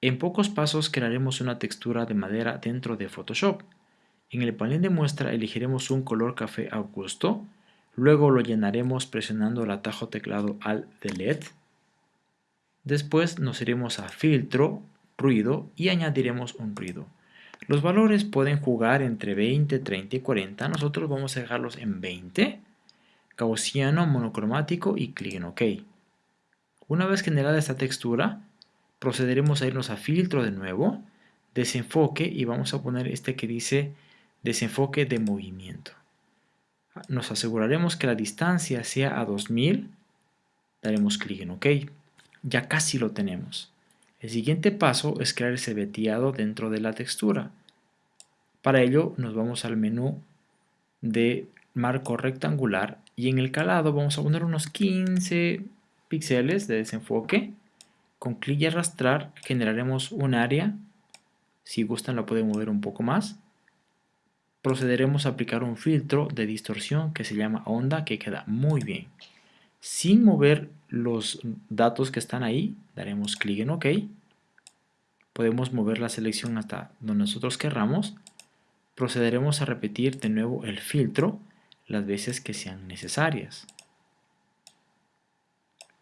En pocos pasos crearemos una textura de madera dentro de Photoshop. En el panel de muestra elegiremos un color café a gusto, luego lo llenaremos presionando el atajo teclado Alt Delete. Después nos iremos a Filtro, Ruido y añadiremos un ruido. Los valores pueden jugar entre 20, 30 y 40, nosotros vamos a dejarlos en 20, gaussiano, monocromático y clic en OK. Una vez generada esta textura, procederemos a irnos a filtro de nuevo, desenfoque y vamos a poner este que dice desenfoque de movimiento. Nos aseguraremos que la distancia sea a 2000, daremos clic en OK. Ya casi lo tenemos. El siguiente paso es crear ese veteado dentro de la textura. Para ello nos vamos al menú de marco rectangular y en el calado vamos a poner unos 15 píxeles de desenfoque. Con clic y arrastrar generaremos un área. Si gustan la pueden mover un poco más. Procederemos a aplicar un filtro de distorsión que se llama onda que queda muy bien. Sin mover los datos que están ahí, daremos clic en OK. Podemos mover la selección hasta donde nosotros querramos. Procederemos a repetir de nuevo el filtro las veces que sean necesarias.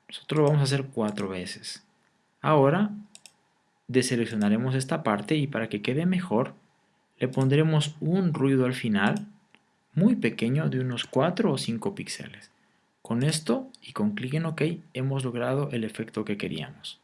Nosotros lo vamos a hacer cuatro veces. Ahora deseleccionaremos esta parte y para que quede mejor le pondremos un ruido al final muy pequeño de unos 4 o 5 píxeles. Con esto y con clic en OK hemos logrado el efecto que queríamos.